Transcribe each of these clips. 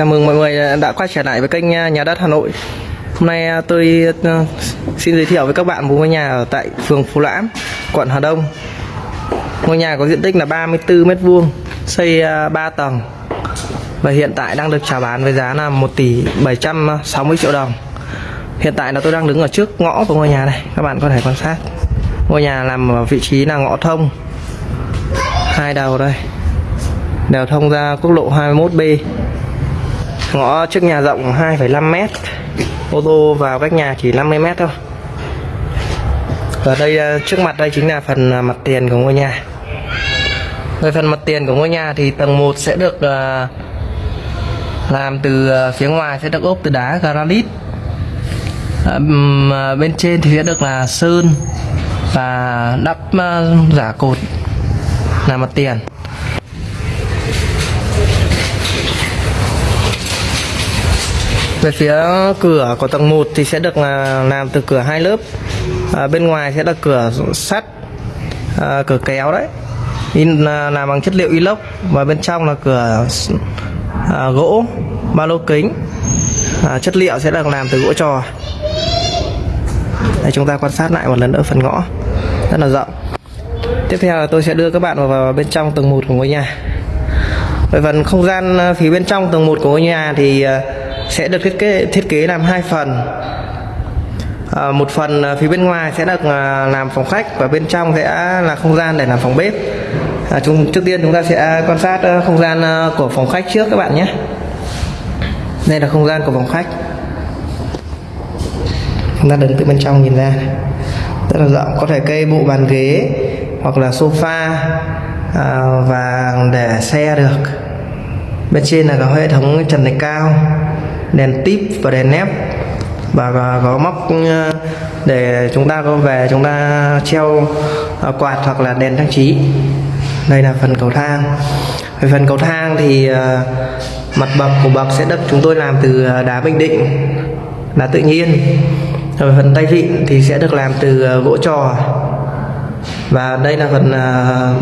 Chào mừng mọi người đã quay trở lại với kênh à, Nhà đất Hà Nội. Hôm nay à, tôi à, xin giới thiệu với các bạn một ngôi nhà ở tại phường Phú Lãm, quận Hà Đông. Ngôi nhà có diện tích là 34 m2, xây 3 tầng và hiện tại đang được chào bán với giá là 1 tỷ 760 triệu đồng. Hiện tại là tôi đang đứng ở trước ngõ của ngôi nhà này, các bạn có thể quan sát. Ngôi nhà nằm ở vị trí là ngõ thông hai đầu đây đều thông ra quốc lộ 21B ngõ trước nhà rộng 2,5 mét ô tô vào cách nhà chỉ 50 mét thôi. Và đây à, trước mặt đây chính là phần à, mặt tiền của ngôi nhà. Về phần mặt tiền của ngôi nhà thì tầng 1 sẽ được à, làm từ phía ngoài sẽ được ốp từ đá granite. Bên trên thì sẽ được là sơn và đắp giả cột là mặt tiền. Về phía cửa của tầng 1 thì sẽ được là làm từ cửa hai lớp. À, bên ngoài sẽ là cửa sắt à, cửa kéo đấy. In à, làm bằng chất liệu inox và bên trong là cửa à, gỗ ba lô kính. À, chất liệu sẽ được làm từ gỗ trò. Đây chúng ta quan sát lại một lần nữa phần ngõ. Rất là rộng. Tiếp theo là tôi sẽ đưa các bạn vào, vào bên trong tầng 1 của ngôi nhà. Về phần không gian à, phía bên trong tầng 1 của ngôi nhà thì à, sẽ được thiết kế thiết kế làm hai phần. À, một phần à, phía bên ngoài sẽ được à, làm phòng khách và bên trong sẽ là không gian để làm phòng bếp. À, chúng trước tiên chúng ta sẽ quan sát à, không gian của phòng khách trước các bạn nhé. Đây là không gian của phòng khách. Chúng ta đứng từ bên trong nhìn ra rất là rộng có thể cây bộ bàn ghế hoặc là sofa à, và để xe được. Bên trên là có hệ thống trần thạch cao đèn tip và đèn nép và có, móc ờ, để chúng ta có về chúng ta treo ờ, quạt hoặc là đèn trang trí. Đây là phần cầu thang. Về phần cầu thang thì ờ, mặt bậc của bậc sẽ được chúng tôi làm từ đá bình định đá tự nhiên. Rồi phần tay vịn thì sẽ được làm từ gỗ trò. Và đây là phần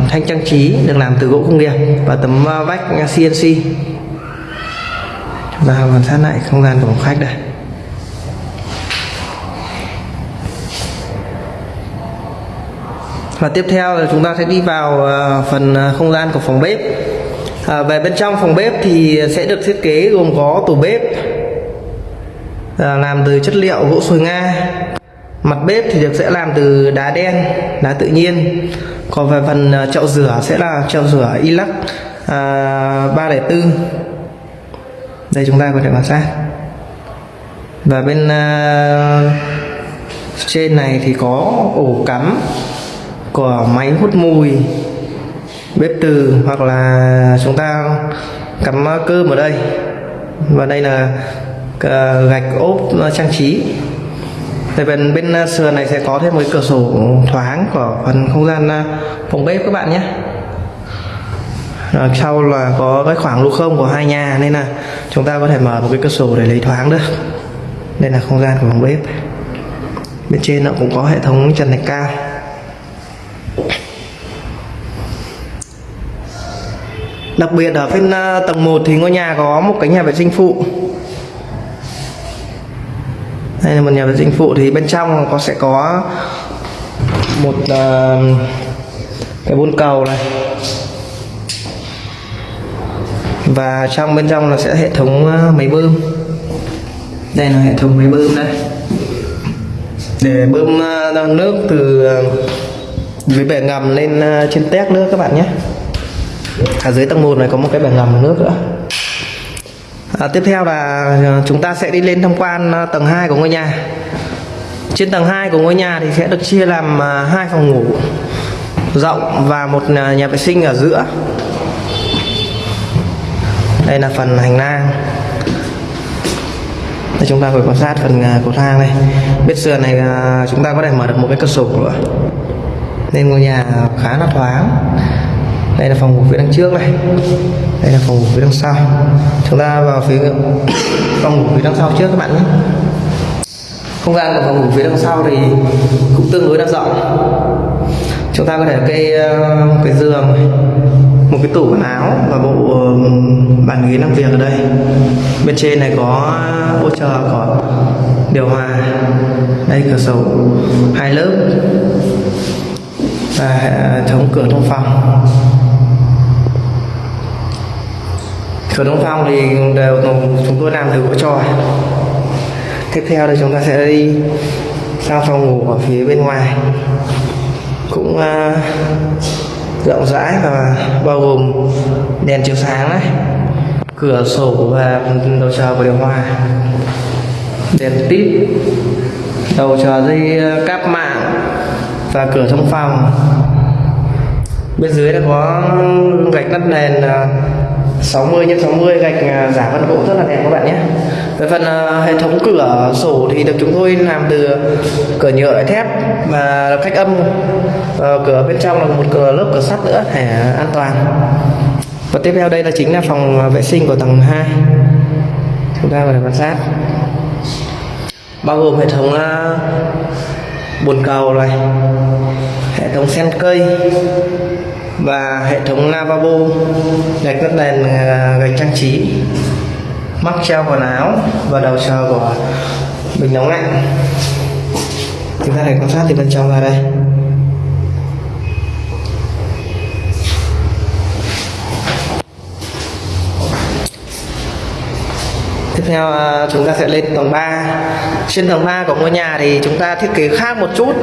thanh trang trí được làm từ gỗ công nghiệp và tấm vách CNC và quan sát lại không gian của phòng khách đây. Và tiếp theo là chúng ta sẽ đi vào ờ, phần ờ, không gian của phòng bếp. À, về bên trong phòng bếp thì sẽ được thiết kế gồm có tủ bếp à, làm từ chất liệu gỗ sồi nga. Mặt bếp thì được sẽ làm từ đá đen đá tự nhiên. Còn về phần chậu rửa sẽ là chậu rửa inox à, 304 đây chúng ta có thể quan sát. Và bên uh, trên này thì có ổ cắm của máy hút mùi bếp từ hoặc là chúng ta cắm ờ, cơm ở đây. Và đây là ờ, gạch ốp trang trí. Tại bên bên sườn này sẽ có thêm một cửa sổ thoáng của phần không gian phòng bếp các bạn nhé. Rồi sau là có cái khoảng lô không của hai nhà nên là chúng ta có thể mở một cái cửa sổ để lấy thoáng được đây là không gian của phòng bếp. Bên trên nó cũng có hệ thống trần thạch cao. Đặc biệt ở bên à, tầng 1 thì ngôi nhà có một cái nhà vệ sinh phụ. Đây là một nhà vệ sinh phụ thì bên trong có sẽ có một uh, cái bồn cầu này. Và trong bên trong là sẽ hệ thống ờ, máy bơm. Đây là hệ thống máy bơm đây. Để bơm ờ, nước từ ờ, dưới bể ngầm lên trên tét nước các bạn nhé. Ở dưới tầng 1 này có một cái bể ngầm nước nữa. À, tiếp theo là chúng ta sẽ đi lên tham quan tầng 2 của ngôi nhà. Trên tầng 2 của ngôi nhà thì sẽ được chia làm hai phòng ngủ rộng và một nhà vệ sinh ở giữa đây là phần hành lang. Đây, chúng ta vừa quan sát phần à, cầu thang này bên sườn này à, chúng ta có thể mở được một cái cửa sổ nữa nên ngôi nhà khá là thoáng. Đây là phòng ngủ phía đằng trước này. Đây là phòng ngủ phía đằng sau. Chúng ta vào phía phòng ngủ phía đằng sau trước các bạn nhé. Không gian của phòng ngủ phía đằng sau thì cũng tương đối là rộng chúng ta có thể cây à, cái giường này một cái tủ quần áo và bộ bàn ghế làm việc ở đây. Bên trên này có hỗ trợ có điều hòa. Đây cửa sổ hai lớp và hệ thống cửa thông phòng. Cửa thông phòng thì đều chúng tôi làm từ gỗ tròn tiếp theo thì chúng ta sẽ đi sang phòng ngủ ở phía bên ngoài. Cũng uh, rộng rãi và bao gồm đèn chiếu sáng này, cửa sổ và đầu chờ của điều hòa, đèn tít, đầu chờ dây ờ, cáp mạng và cửa thông phòng. Bên dưới đã có gạch đất nền 60 x 60 gạch ờ, giả vân gỗ rất là đẹp các bạn nhé về phần uh, hệ thống cửa sổ thì được chúng tôi làm từ cửa nhựa thép và cách âm. Uh, cửa bên trong là một cửa lớp cửa sắt nữa để an toàn. Và tiếp theo đây là chính là phòng vệ sinh của tầng 2 chúng ta có quan sát. Bao gồm hệ thống uh, bồn cầu này hệ thống sen cây và hệ thống lavabo gạch đất nền gạch trang trí mắc treo quần áo và đầu chờ của bình nóng lạnh. Chúng ta hãy quan sát từ bên trong ra đây. Tiếp theo à, chúng ta sẽ lên tầng 3 Trên tầng 3 của ngôi nhà thì chúng ta thiết kế khác một chút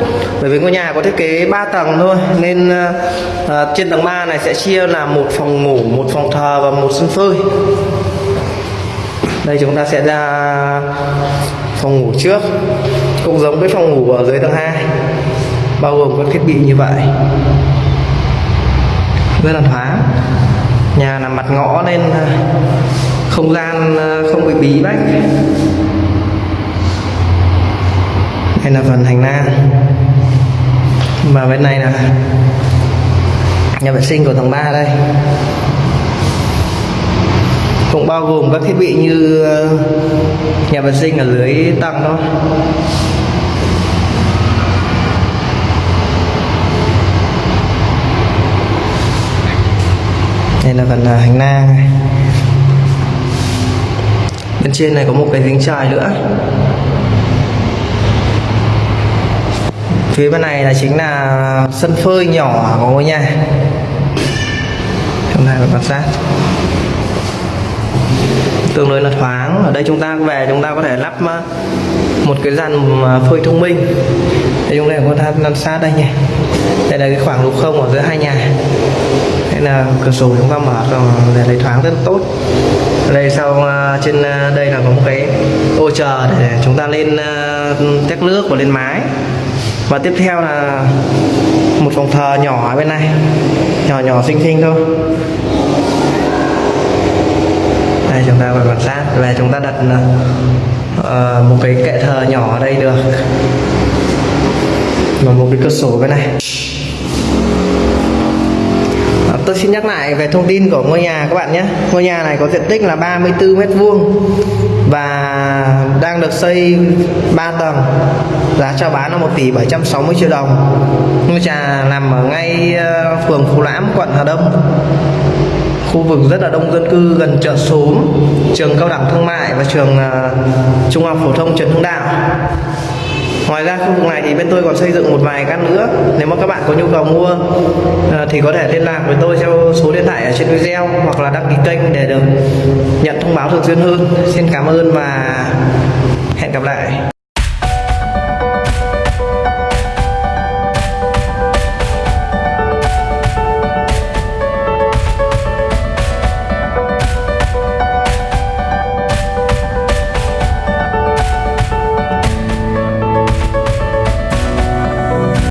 Bởi vì ngôi nhà có thiết kế 3 tầng thôi. Nên uh, trên tầng 3 này sẽ chia là một phòng ngủ, một phòng thờ và một sân phơi. Đây, chúng ta sẽ ra phòng ngủ trước. Cũng giống với phòng ngủ ở dưới tầng 2 Bao gồm các thiết bị như vậy. Rất là thoáng. Nhà nằm mặt ngõ nên à, không gian à, không bị bí bách. Đây là phần hành lang. Và bên này là nhà vệ sinh của tầng 3 đây cũng bao gồm các thiết bị như ờ, nhà vệ sinh ở dưới tầng thôi. Đây là phần ờ, hành lang này. Bên trên này có một cái giếng trời nữa. Phía bên này là chính là sân phơi nhỏ của ngôi nhà. Hôm nay phải quan sát tương đối là thoáng. Ở đây chúng ta về, chúng ta có thể lắp ờ, một cái dàn ờ, phơi thông minh. Đây chúng ta có thể quan sát đây nhỉ. Đây là cái khoảng lục không ở giữa hai nhà. Đây là cửa sổ chúng ta mở để lấy thoáng rất tốt. Đây sau ờ, trên đây là có một cái ô chờ để chúng ta lên tét nước và lên mái. Và tiếp theo là một phòng thờ nhỏ ở bên này. Nhỏ nhỏ xinh xinh thôi đây chúng ta phải quan sát. Và chúng ta đặt uh, một cái kệ thờ nhỏ ở đây được. Và một cái cửa sổ bên này. Ờ, tôi xin nhắc lại về thông tin của ngôi nhà các bạn nhé. Ngôi nhà này có diện tích là 34 mét vuông và đang được xây 3 tầng. Giá chào bán là 1 tỷ 760 triệu đồng. Ngôi nhà nằm ở ngay phường Phú Lãm quận Hà Đông khu vực rất là đông dân cư gần chợ xóm trường cao đẳng thương mại và trường uh, trung học phổ thông Trần Hưng Đạo. Ngoài ra khu vực này thì bên tôi còn xây dựng một vài căn nữa. Nếu mà các bạn có nhu cầu mua à, thì có thể liên lạc với tôi theo số điện thoại ở trên video hoặc là đăng ký kênh để được nhận thông báo thường xuyên hơn. Xin cảm ơn và hẹn gặp lại.